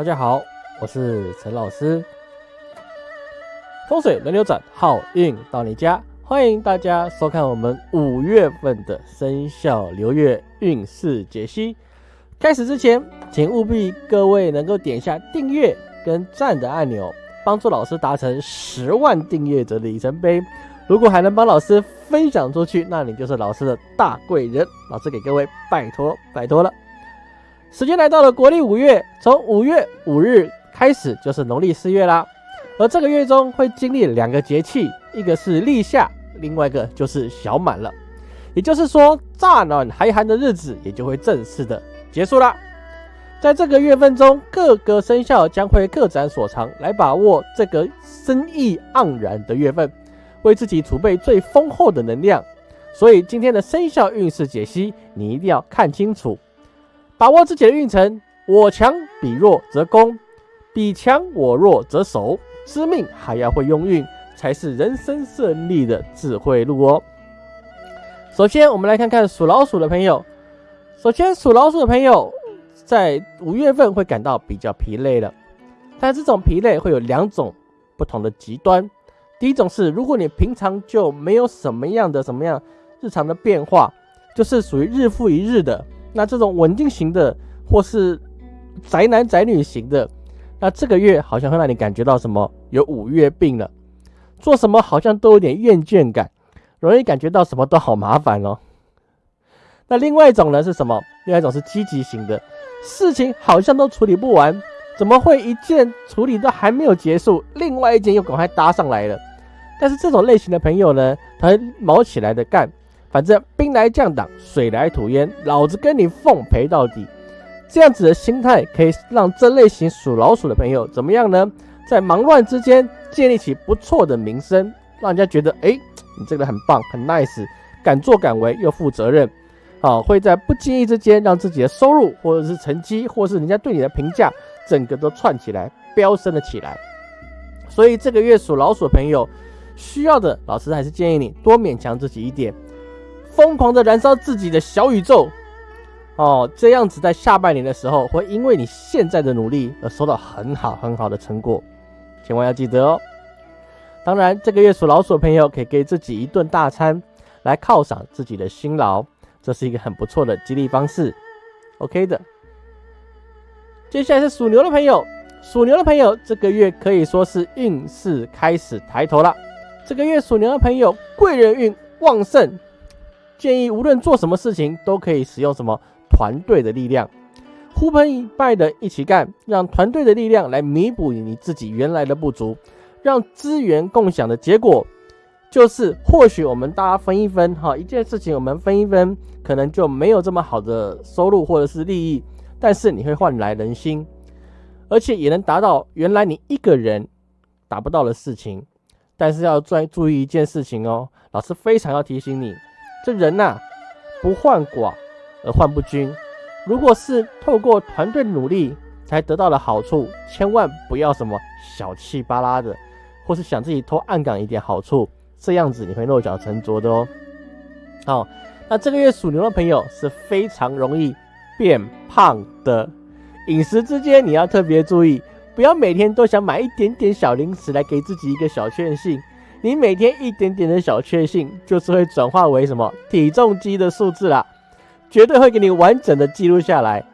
大家好，我是陈老师。风水轮流转，好运到你家，欢迎大家收看我们五月份的生肖流月运势解析。开始之前，请务必各位能够点下订阅跟赞的按钮，帮助老师达成十万订阅者的里程碑。如果还能帮老师分享出去，那你就是老师的大贵人。老师给各位拜托拜托了。时间来到了国历五月，从五月五日开始就是农历四月啦。而这个月中会经历两个节气，一个是立夏，另外一个就是小满了。也就是说，乍暖还寒的日子也就会正式的结束啦。在这个月份中，各个生肖将会各展所长，来把握这个生意盎然的月份，为自己储备最丰厚的能量。所以今天的生肖运势解析，你一定要看清楚。把握自己的运程，我强彼弱则攻，彼强我弱则守。知命还要会用运，才是人生胜利的智慧路哦。首先，我们来看看属老鼠的朋友。首先，属老鼠的朋友在五月份会感到比较疲累了，但这种疲累会有两种不同的极端。第一种是，如果你平常就没有什么样的什么样日常的变化，就是属于日复一日的。那这种稳定型的，或是宅男宅女型的，那这个月好像会让你感觉到什么？有五月病了，做什么好像都有点厌倦感，容易感觉到什么都好麻烦哦。那另外一种呢是什么？另外一种是积极型的，事情好像都处理不完，怎么会一件处理都还没有结束，另外一件又赶快搭上来了？但是这种类型的朋友呢，他会毛起来的干。反正兵来将挡，水来土掩，老子跟你奉陪到底。这样子的心态可以让这类型属老鼠的朋友怎么样呢？在忙乱之间建立起不错的名声，让人家觉得，哎，你这个很棒，很 nice，敢作敢为又负责任，啊，会在不经意之间让自己的收入或者是成绩，或是人家对你的评价，整个都串起来，飙升了起来。所以这个月属老鼠朋友需要的，老师还是建议你多勉强自己一点。疯狂的燃烧自己的小宇宙，哦，这样子在下半年的时候，会因为你现在的努力而收到很好很好的成果，千万要记得哦。当然，这个月属老鼠的朋友可以给自己一顿大餐，来犒赏自己的辛劳，这是一个很不错的激励方式。OK 的。接下来是属牛的朋友，属牛的朋友这个月可以说是运势开始抬头了。这个月属牛的朋友贵人运旺盛。建议无论做什么事情，都可以使用什么团队的力量，呼朋引伴的一起干，让团队的力量来弥补你自己原来的不足，让资源共享的结果，就是或许我们大家分一分，哈，一件事情我们分一分，可能就没有这么好的收入或者是利益，但是你会换来人心，而且也能达到原来你一个人达不到的事情，但是要专注意一件事情哦，老师非常要提醒你。这人呐，不患寡而患不均。如果是透过团队努力才得到的好处，千万不要什么小气巴拉的，或是想自己偷暗岗一点好处，这样子你会落脚成拙的哦。好，那这个月属牛的朋友是非常容易变胖的，饮食之间你要特别注意，不要每天都想买一点点小零食来给自己一个小确幸。你每天一点点的小确幸，就是会转化为什么体重机的数字啦，绝对会给你完整的记录下来。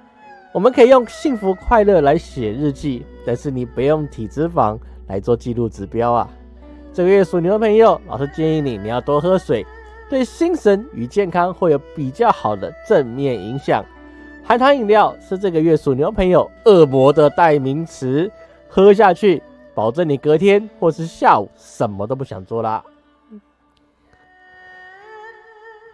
我们可以用幸福快乐来写日记，但是你不用体脂肪来做记录指标啊。这个月属牛的朋友，老师建议你你要多喝水，对心神与健康会有比较好的正面影响。含糖饮料是这个月属牛朋友恶魔的代名词，喝下去。保证你隔天或是下午什么都不想做啦。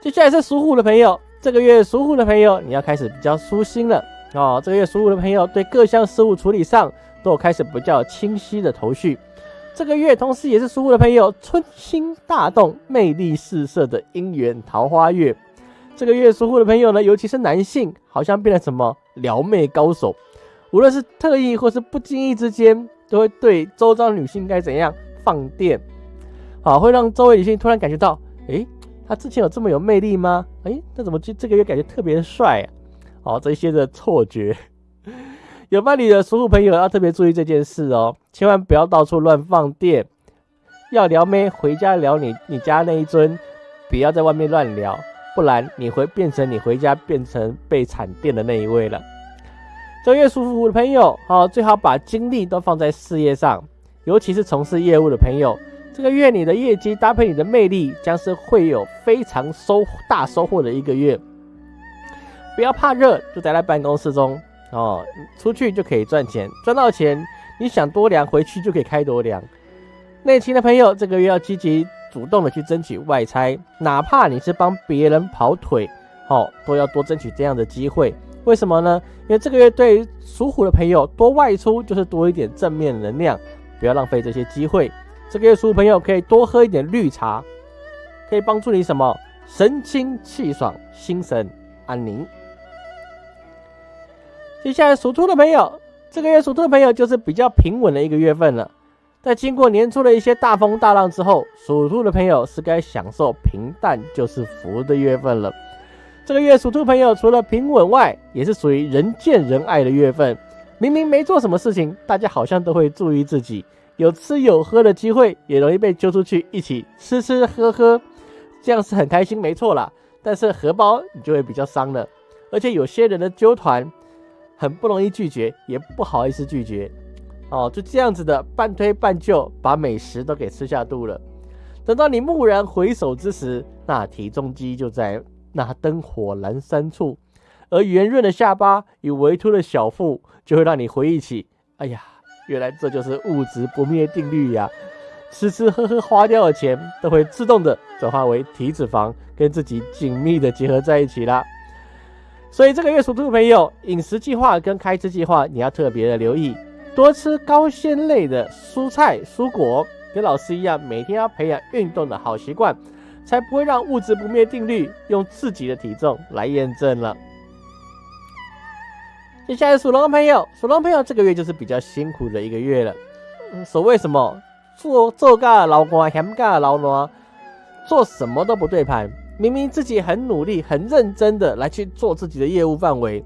接下来是属虎的朋友，这个月属虎的朋友你要开始比较舒心了哦。这个月属虎的朋友对各项事务处理上都有开始比较清晰的头绪。这个月同时也是属虎的朋友春心大动、魅力四射的姻缘桃花月。这个月属虎的朋友呢，尤其是男性，好像变得什么撩妹高手，无论是特意或是不经意之间。都会对周遭女性该怎样放电，好，会让周围女性突然感觉到，诶，他之前有这么有魅力吗？诶，那怎么这这个月感觉特别帅啊？好，这些的错觉，有伴侣的属虎朋友要特别注意这件事哦，千万不要到处乱放电。要撩妹，回家聊你你家那一尊，不要在外面乱聊，不然你会变成你回家变成被惨电的那一位了。做月舒服的朋友，好，最好把精力都放在事业上，尤其是从事业务的朋友，这个月你的业绩搭配你的魅力，将是会有非常收大收获的一个月。不要怕热，就待在办公室中哦，出去就可以赚钱，赚到钱，你想多凉回去就可以开多凉。内勤的朋友，这个月要积极主动的去争取外差，哪怕你是帮别人跑腿，好，都要多争取这样的机会。为什么呢？因为这个月对属虎的朋友，多外出就是多一点正面能量，不要浪费这些机会。这个月属虎朋友可以多喝一点绿茶，可以帮助你什么？神清气爽，心神安宁。接下来属兔的朋友，这个月属兔的朋友就是比较平稳的一个月份了。在经过年初的一些大风大浪之后，属兔的朋友是该享受平淡就是福的月份了。这个月属兔朋友除了平稳外，也是属于人见人爱的月份。明明没做什么事情，大家好像都会注意自己，有吃有喝的机会，也容易被揪出去一起吃吃喝喝，这样是很开心，没错啦。但是荷包你就会比较伤了，而且有些人的揪团。很不容易拒绝，也不好意思拒绝，哦，就这样子的半推半就，把美食都给吃下肚了。等到你蓦然回首之时，那体重机就在那灯火阑珊处，而圆润的下巴与微凸的小腹，就会让你回忆起，哎呀，原来这就是物质不灭定律呀！吃吃喝喝花掉的钱，都会自动的转化为体脂肪，跟自己紧密的结合在一起啦。所以这个月属兔的朋友，饮食计划跟开支计划你要特别的留意，多吃高纤类的蔬菜蔬果，跟老师一样，每天要培养运动的好习惯，才不会让物质不灭定律用自己的体重来验证了。接下来属龙的朋友，属龙朋友这个月就是比较辛苦的一个月了。所谓什么做做个老官，嫌噶老奴，做什么都不对盘。明明自己很努力、很认真的来去做自己的业务范围，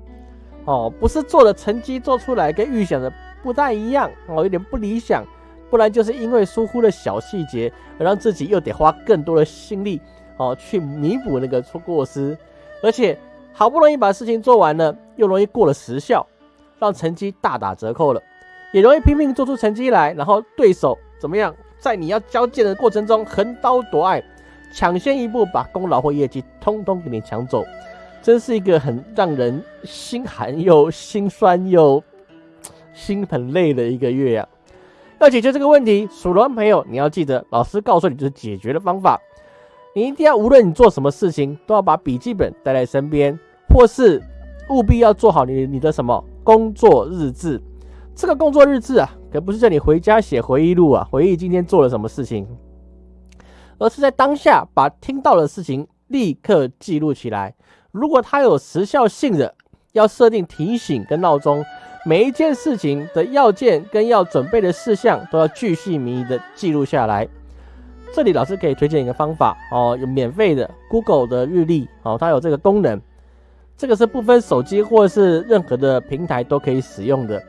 哦，不是做的成绩做出来跟预想的不太一样，哦，有点不理想，不然就是因为疏忽了小细节，而让自己又得花更多的心力，哦，去弥补那个错过失，而且好不容易把事情做完了，又容易过了时效，让成绩大打折扣了，也容易拼命做出成绩来，然后对手怎么样，在你要交件的过程中横刀夺爱。抢先一步把功劳或业绩通通给你抢走，真是一个很让人心寒又心酸又心很累的一个月呀！要解决这个问题，属龙朋友你要记得，老师告诉你就是解决的方法。你一定要无论你做什么事情，都要把笔记本带在身边，或是务必要做好你你的什么工作日志。这个工作日志啊，可不是叫你回家写回忆录啊，回忆今天做了什么事情。而是在当下把听到的事情立刻记录起来。如果它有时效性的，要设定提醒跟闹钟，每一件事情的要件跟要准备的事项都要巨细靡遗的记录下来。这里老师可以推荐一个方法哦，有免费的 Google 的日历哦，它有这个功能，这个是不分手机或者是任何的平台都可以使用的。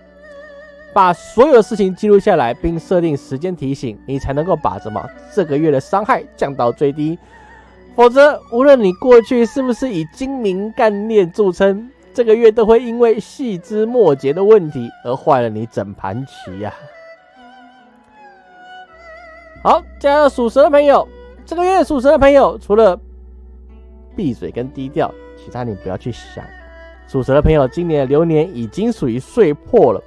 把所有事情记录下来，并设定时间提醒，你才能够把什么这个月的伤害降到最低。否则，无论你过去是不是以精明干练著称，这个月都会因为细枝末节的问题而坏了你整盘棋呀。好，加上属蛇的朋友，这个月属蛇的朋友，除了闭嘴跟低调，其他你不要去想。属蛇的朋友，今年的流年已经属于岁破了。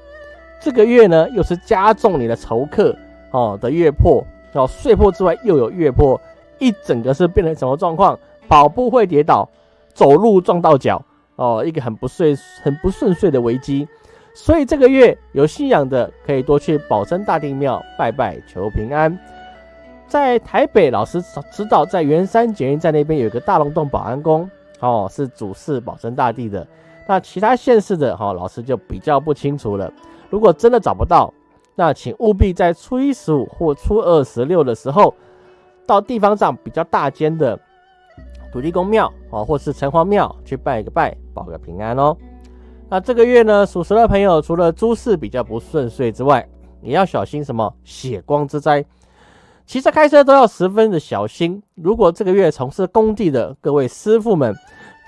这个月呢，又是加重你的仇客哦的月破哦，岁破之外又有月破，一整个是变成什么状况？跑步会跌倒，走路撞到脚哦，一个很不顺、很不顺遂的危机。所以这个月有信仰的可以多去保生大帝庙拜拜求平安。在台北，老师知道在圆山捷运站那边有一个大龙洞保安宫哦，是主事保生大帝的。那其他县市的哈，老师就比较不清楚了。如果真的找不到，那请务必在初一十五或初二十六的时候，到地方上比较大间的土地公庙啊，或是城隍庙去拜个拜，保个平安哦。那这个月呢，属蛇的朋友除了诸事比较不顺遂之外，也要小心什么血光之灾。骑车开车都要十分的小心。如果这个月从事工地的各位师傅们，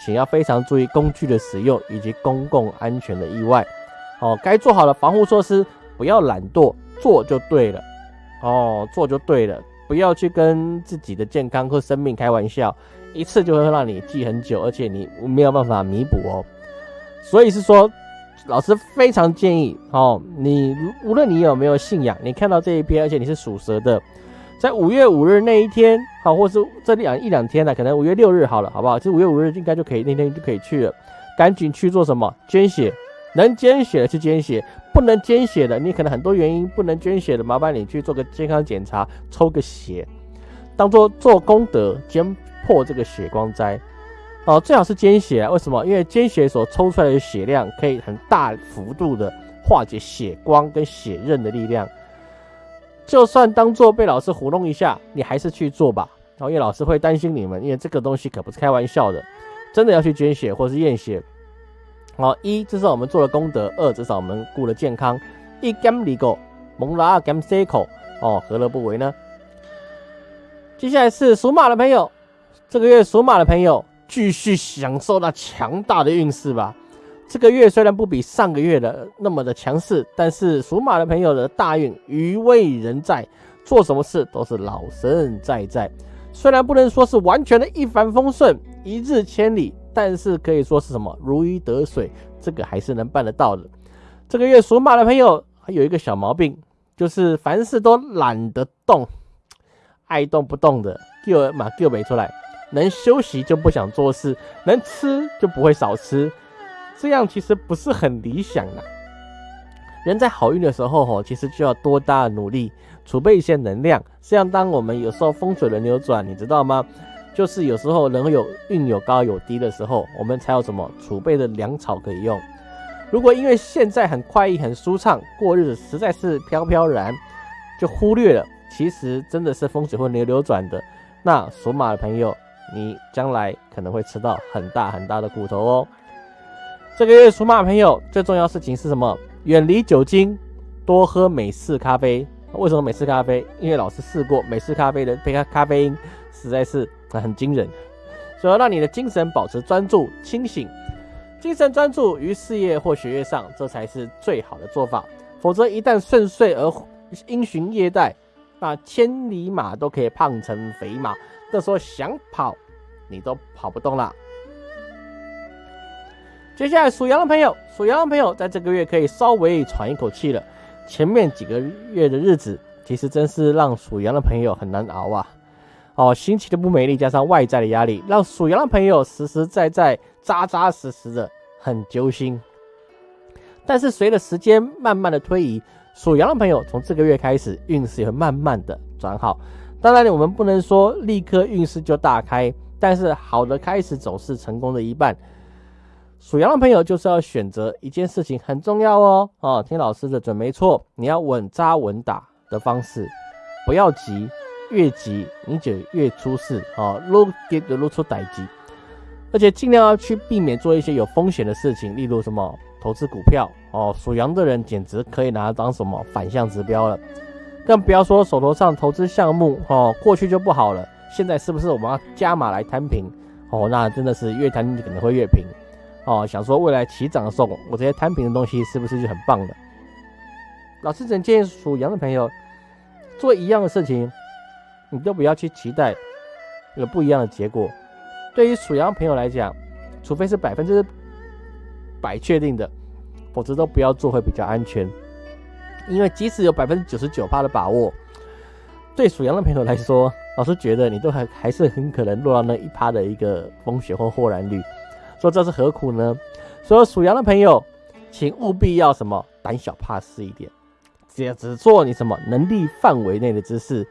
请要非常注意工具的使用以及公共安全的意外。哦，该做好的防护措施，不要懒惰，做就对了。哦，做就对了，不要去跟自己的健康或生命开玩笑，一次就会让你记很久，而且你没有办法弥补哦。所以是说，老师非常建议哦，你无论你有没有信仰，你看到这一篇，而且你是属蛇的。在五月五日那一天，好，或是这两一两天呢，可能五月六日好了，好不好？就五月五日应该就可以，那天就可以去了。赶紧去做什么？捐血，能捐血的去捐血，不能捐血的，你可能很多原因不能捐血的，麻烦你去做个健康检查，抽个血，当做做功德，捐破这个血光灾。哦，最好是捐血啊，为什么？因为捐血所抽出来的血量可以很大幅度的化解血光跟血刃的力量。就算当做被老师糊弄一下，你还是去做吧。然后因为老师会担心你们，因为这个东西可不是开玩笑的，真的要去捐血或是验血。好，一至少我们做了功德，二至少我们顾了健康。一 gam 里狗蒙拉 gam c 口哦，何乐不为呢？接下来是属马的朋友，这个月属马的朋友继续享受那强大的运势吧。这个月虽然不比上个月的那么的强势，但是属马的朋友的大运余威仍在，做什么事都是老神在在。虽然不能说是完全的一帆风顺、一日千里，但是可以说是什么如鱼得水，这个还是能办得到的。这个月属马的朋友还有一个小毛病，就是凡事都懒得动，爱动不动的，叫马叫没出来，能休息就不想做事，能吃就不会少吃。这样其实不是很理想的。人在好运的时候，吼，其实就要多大的努力，储备一些能量。这样，当我们有时候风水轮流转，你知道吗？就是有时候人有运有高有低的时候，我们才有什么储备的粮草可以用。如果因为现在很快意、很舒畅，过日子实在是飘飘然，就忽略了其实真的是风水会流流转的。那属马的朋友，你将来可能会吃到很大很大的骨头哦。这个月属马朋友最重要事情是什么？远离酒精，多喝美式咖啡。为什么美式咖啡？因为老师试过美式咖啡的咖咖啡因实在是很惊人，所以让你的精神保持专注、清醒，精神专注于事业或学业上，这才是最好的做法。否则一旦顺遂而因循业怠，那千里马都可以胖成肥马，这时候想跑你都跑不动了。接下来属羊的朋友，属羊的朋友在这个月可以稍微喘一口气了。前面几个月的日子，其实真是让属羊的朋友很难熬啊！哦，心情的不美丽，加上外在的压力，让属羊的朋友实实在在、扎扎实实的很揪心。但是随着时间慢慢的推移，属羊的朋友从这个月开始运势也会慢慢的转好。当然，我们不能说立刻运势就大开，但是好的开始总是成功的一半。属羊的朋友就是要选择一件事情很重要哦，哦，听老师的准没错，你要稳扎稳打的方式，不要急，越急你就越出事。哦，露给露出歹机，而且尽量要去避免做一些有风险的事情，例如什么投资股票。哦，属羊的人简直可以拿它当什么反向指标了，更不要说手头上投资项目哦，过去就不好了，现在是不是我们要加码来摊平哦？那真的是越摊可能会越平。哦，想说未来起涨的时候，我这些摊平的东西是不是就很棒的？老师只能建议属羊的朋友做一样的事情，你都不要去期待有不一样的结果。对于属羊朋友来讲，除非是百分之百确定的，否则都不要做会比较安全。因为即使有百分之九十九的把握，对属羊的朋友来说，老师觉得你都还还是很可能落到那一趴的一个风险或豁然率。说这是何苦呢？所以属羊的朋友，请务必要什么胆小怕事一点，只要只做你什么能力范围内的之事，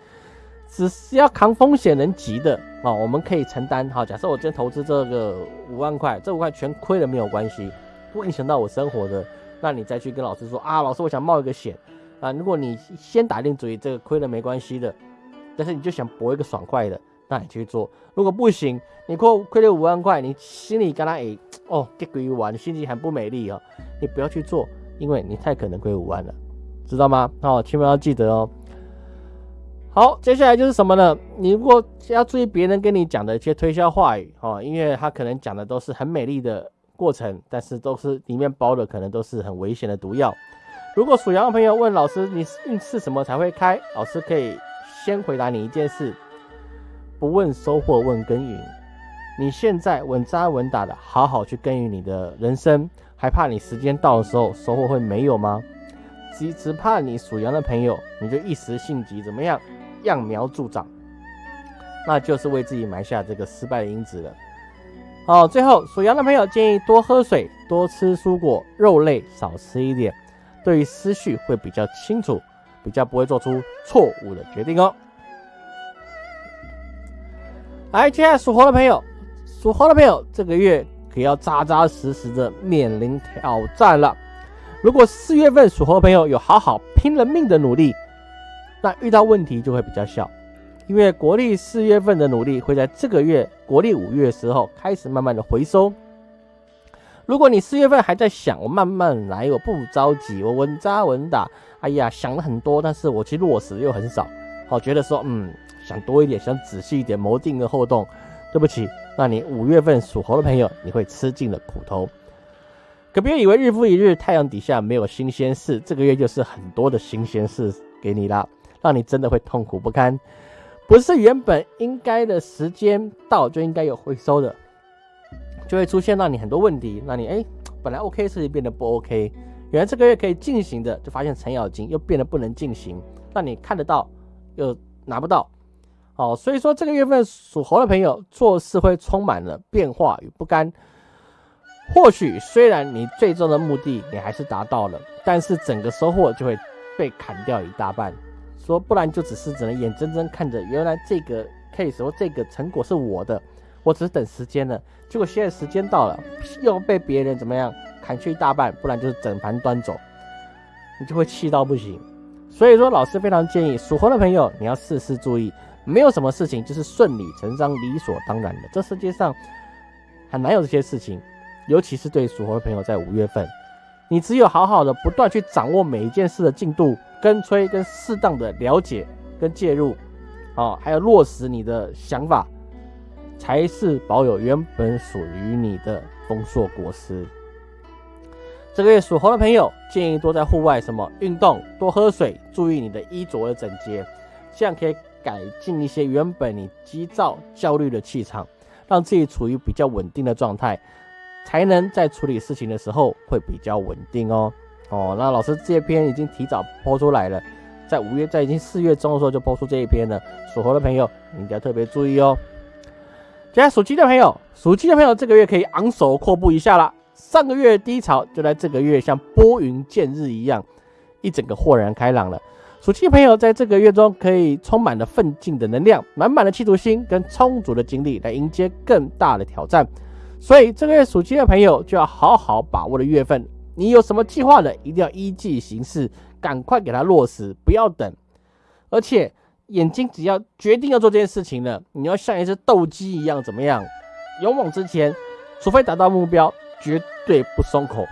只是要扛风险能急的啊，我们可以承担。好，假设我今天投资这个五万块，这五块全亏了没有关系，不影响到我生活的，那你再去跟老师说啊，老师我想冒一个险啊。如果你先打定主意，这个亏了没关系的，但是你就想搏一个爽快的，那你去做。如果不行，你亏亏了五万块，你心里跟他诶哦，给鬼玩，心情很不美丽哦。你不要去做，因为你太可能亏五万了，知道吗？哦，千万要记得哦。好，接下来就是什么呢？你如果要注意别人跟你讲的一些推销话语哦，因为他可能讲的都是很美丽的过程，但是都是里面包的可能都是很危险的毒药。如果属羊的朋友问老师，你运势什么才会开？老师可以先回答你一件事。不问收获，问耕耘。你现在稳扎稳打的，好好去耕耘你的人生，还怕你时间到的时候收获会没有吗？只只怕你属羊的朋友，你就一时性急，怎么样，揠苗助长，那就是为自己埋下这个失败的因子了。好，最后属羊的朋友建议多喝水，多吃蔬果，肉类少吃一点，对于思绪会比较清楚，比较不会做出错误的决定哦。来，接下来属猴的朋友，属猴的朋友，这个月可要扎扎实实的面临挑战了。如果四月份属猴的朋友有好好拼了命的努力，那遇到问题就会比较小，因为国历四月份的努力会在这个月国历五月的时候开始慢慢的回收。如果你四月份还在想我慢慢来，我不着急，我稳扎稳打，哎呀，想了很多，但是我其实落实又很少，好，觉得说，嗯。想多一点，想仔细一点，谋定个后动。对不起，那你五月份属猴的朋友，你会吃尽了苦头。可别以为日复一日，太阳底下没有新鲜事，这个月就是很多的新鲜事给你啦，让你真的会痛苦不堪。不是原本应该的时间到就应该有回收的，就会出现让你很多问题。那你哎，本来 OK 事情变得不 OK，原来这个月可以进行的，就发现程咬金又变得不能进行，让你看得到又拿不到。哦，所以说这个月份属猴的朋友做事会充满了变化与不甘。或许虽然你最终的目的你还是达到了，但是整个收获就会被砍掉一大半。说不然就只是只能眼睁睁看着原来这个 case 或这个成果是我的，我只是等时间了。结果现在时间到了，又被别人怎么样砍去一大半，不然就是整盘端走，你就会气到不行。所以说，老师非常建议属猴的朋友，你要事事注意。没有什么事情就是顺理成章、理所当然的。这世界上很难有这些事情，尤其是对属猴的朋友，在五月份，你只有好好的不断去掌握每一件事的进度、跟催、跟适当的了解、跟介入，啊，还有落实你的想法，才是保有原本属于你的丰硕果实。这个月属猴的朋友，建议多在户外什么运动，多喝水，注意你的衣着的整洁，这样可以。改进一些原本你急躁、焦虑的气场，让自己处于比较稳定的状态，才能在处理事情的时候会比较稳定哦。哦，那老师这篇已经提早播出来了，在五月，在已经四月中的时候就播出这一篇了。属猴的朋友，你要特别注意哦。接下来属鸡的朋友，属鸡的朋友这个月可以昂首阔步一下了。上个月低潮就在这个月像拨云见日一样，一整个豁然开朗了。属鸡朋友在这个月中可以充满了奋进的能量，满满的企图心跟充足的精力来迎接更大的挑战。所以这个月属鸡的朋友就要好好把握的月份。你有什么计划的，一定要依计行事，赶快给它落实，不要等。而且眼睛只要决定要做这件事情了，你要像一只斗鸡一样，怎么样？勇往直前，除非达到目标，绝对不松口。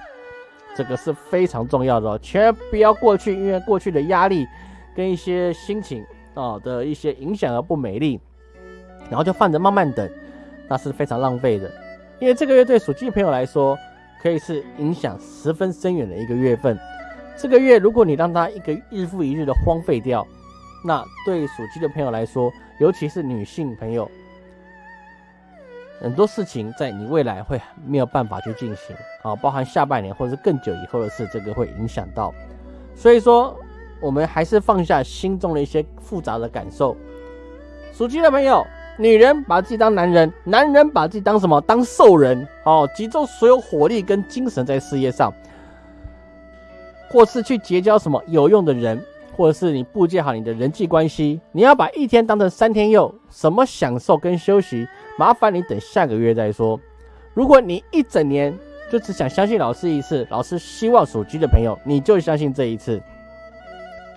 这个是非常重要的哦，千万不要过去，因为过去的压力跟一些心情啊的一些影响而不美丽，然后就放着慢慢等，那是非常浪费的。因为这个月对属鸡的朋友来说，可以是影响十分深远的一个月份。这个月如果你让它一个日复一日的荒废掉，那对属鸡的朋友来说，尤其是女性朋友。很多事情在你未来会没有办法去进行啊，包含下半年或者是更久以后的事，这个会影响到。所以说，我们还是放下心中的一些复杂的感受。属鸡的朋友，女人把自己当男人，男人把自己当什么？当兽人哦，集中所有火力跟精神在事业上，或是去结交什么有用的人，或者是你布建好你的人际关系。你要把一天当成三天用，什么享受跟休息？麻烦你等下个月再说。如果你一整年就只想相信老师一次，老师希望属鸡的朋友你就相信这一次。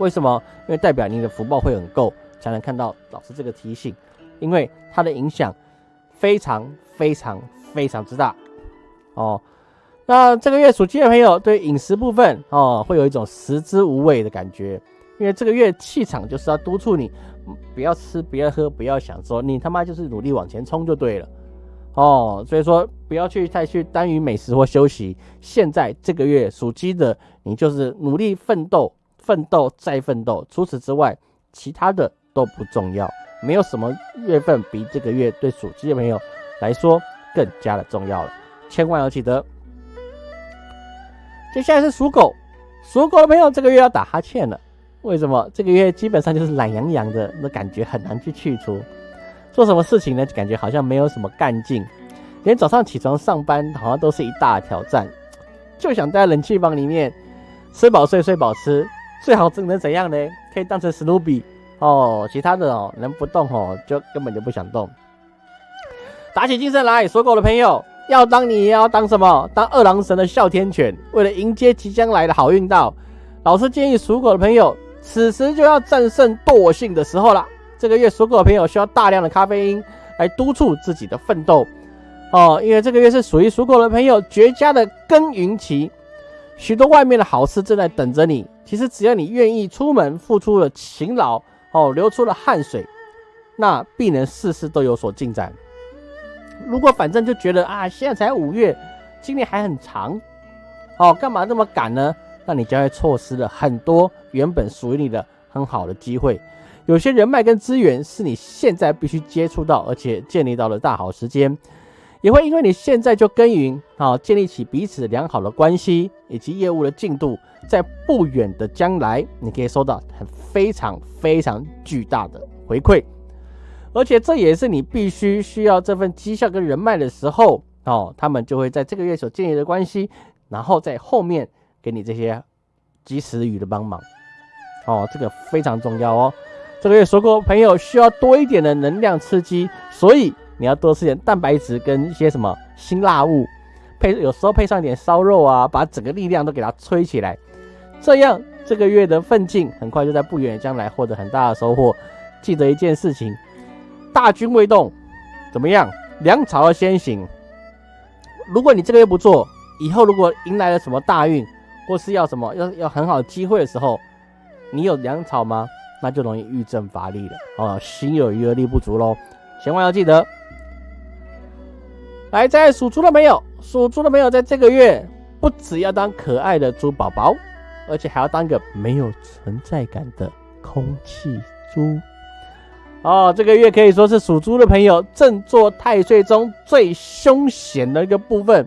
为什么？因为代表你的福报会很够，才能看到老师这个提醒。因为它的影响非常非常非常之大哦。那这个月属鸡的朋友对饮食部分哦，会有一种食之无味的感觉，因为这个月气场就是要督促你不要吃、不要喝、不要想说，你他妈就是努力往前冲就对了哦。所以说不要去太去耽于美食或休息。现在这个月属鸡的，你就是努力奋斗、奋斗再奋斗。除此之外，其他的都不重要，没有什么月份比这个月对属鸡的朋友来说更加的重要了。千万要记得。接下来是属狗，属狗的朋友这个月要打哈欠了。为什么？这个月基本上就是懒洋洋的，那感觉很难去去除。做什么事情呢？感觉好像没有什么干劲，连早上起床上班好像都是一大挑战。就想在冷气房里面，吃饱睡，睡饱吃，最好能怎样呢？可以当成史努比哦。其他的哦，能不动哦，就根本就不想动。打起精神来，属狗的朋友。要当你要当什么？当二郎神的哮天犬。为了迎接即将来的好运到，老师建议属狗的朋友，此时就要战胜惰性的时候了。这个月属狗的朋友需要大量的咖啡因来督促自己的奋斗哦，因为这个月是属于属狗的朋友绝佳的耕耘期，许多外面的好事正在等着你。其实只要你愿意出门，付出了勤劳哦，流出了汗水，那必能事事都有所进展。如果反正就觉得啊，现在才五月，今年还很长，哦，干嘛那么赶呢？那你将会错失了很多原本属于你的很好的机会。有些人脉跟资源是你现在必须接触到，而且建立到了大好时间，也会因为你现在就耕耘，好建立起彼此良好的关系以及业务的进度，在不远的将来，你可以收到很非常非常巨大的回馈。而且这也是你必须需要这份绩效跟人脉的时候哦，他们就会在这个月所建立的关系，然后在后面给你这些及时雨的帮忙哦，这个非常重要哦。这个月说过朋友需要多一点的能量刺激，所以你要多吃点蛋白质跟一些什么辛辣物，配有时候配上一点烧肉啊，把整个力量都给它吹起来，这样这个月的奋进很快就在不远的将来获得很大的收获。记得一件事情。大军未动，怎么样？粮草要先行。如果你这个月不做，以后如果迎来了什么大运，或是要什么要要很好的机会的时候，你有粮草吗？那就容易遇阵乏力了哦，心有余而力不足喽。千万要记得。来，在属猪的朋友，属猪的朋友在这个月不只要当可爱的猪宝宝，而且还要当个没有存在感的空气猪。哦，这个月可以说是属猪的朋友正做太岁中最凶险的一个部分，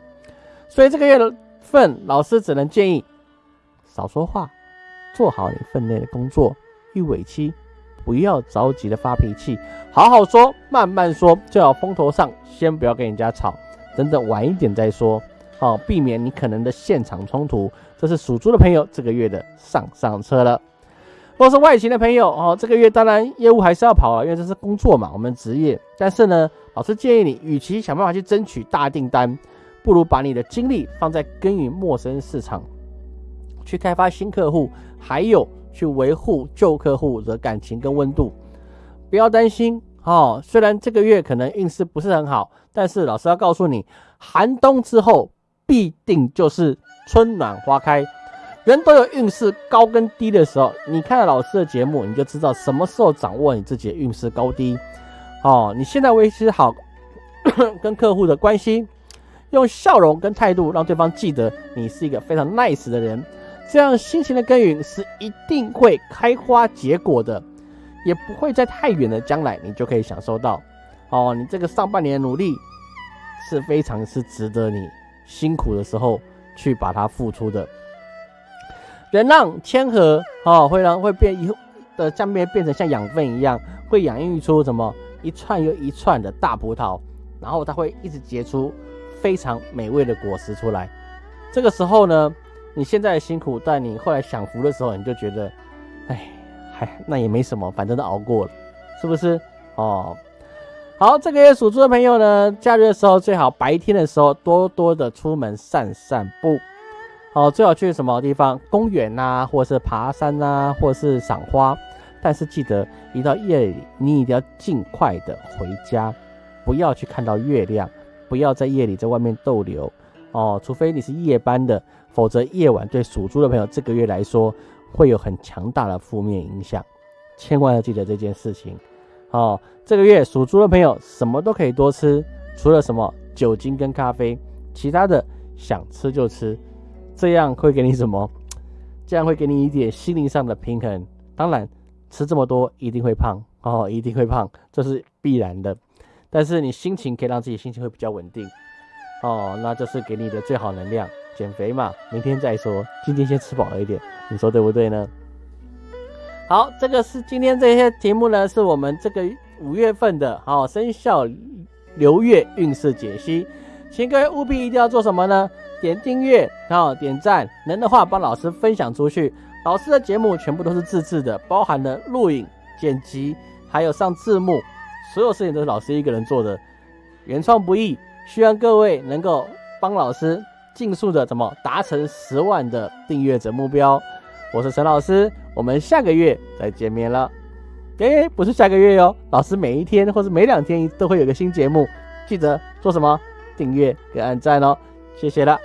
所以这个月的份，老师只能建议少说话，做好你分内的工作。遇尾期，不要着急的发脾气，好好说，慢慢说，最好风头上，先不要跟人家吵，等等晚一点再说，好，避免你可能的现场冲突。这是属猪的朋友这个月的上上车了。若是外勤的朋友哦，这个月当然业务还是要跑啊，因为这是工作嘛，我们职业。但是呢，老师建议你，与其想办法去争取大订单，不如把你的精力放在耕耘陌生市场，去开发新客户，还有去维护旧客户的感情跟温度。不要担心哦，虽然这个月可能运势不是很好，但是老师要告诉你，寒冬之后必定就是春暖花开。人都有运势高跟低的时候，你看了老师的节目，你就知道什么时候掌握你自己的运势高低。哦，你现在维持好 跟客户的关系，用笑容跟态度让对方记得你是一个非常 nice 的人，这样辛勤的耕耘是一定会开花结果的，也不会在太远的将来你就可以享受到。哦，你这个上半年的努力是非常是值得你辛苦的时候去把它付出的。人让谦和哦，会让会变以后的下面变成像养分一样，会养育出什么一串又一串的大葡萄，然后它会一直结出非常美味的果实出来。这个时候呢，你现在辛苦，但你后来享福的时候，你就觉得，哎，还那也没什么，反正都熬过了，是不是？哦，好，这个月属猪的朋友呢，假日的时候最好白天的时候多多的出门散散步。哦，最好去什么地方？公园呐，或者是爬山呐，或者是赏花。但是记得一到夜里，你一定要尽快的回家，不要去看到月亮，不要在夜里在外面逗留哦，除非你是夜班的，否则夜晚对属猪的朋友这个月来说会有很强大的负面影响，千万要记得这件事情哦。这个月属猪的朋友什么都可以多吃，除了什么酒精跟咖啡，其他的想吃就吃，这样会给你什么？这样会给你一点心灵上的平衡。当然。吃这么多一定会胖哦，一定会胖，这是必然的。但是你心情可以让自己心情会比较稳定哦，那就是给你的最好能量。减肥嘛，明天再说，今天先吃饱了一点，你说对不对呢？好，这个是今天这些题目呢，是我们这个五月份的好生肖流月运势解析，请各位务必一定要做什么呢？点订阅，然后点赞，能的话帮老师分享出去。老师的节目全部都是自制的，包含了录影、剪辑，还有上字幕，所有事情都是老师一个人做的，原创不易，希望各位能够帮老师尽速的怎么达成十万的订阅者目标。我是陈老师，我们下个月再见面了。哎，不是下个月哟，老师每一天或者每两天都会有个新节目，记得做什么？订阅跟按赞哦，谢谢了。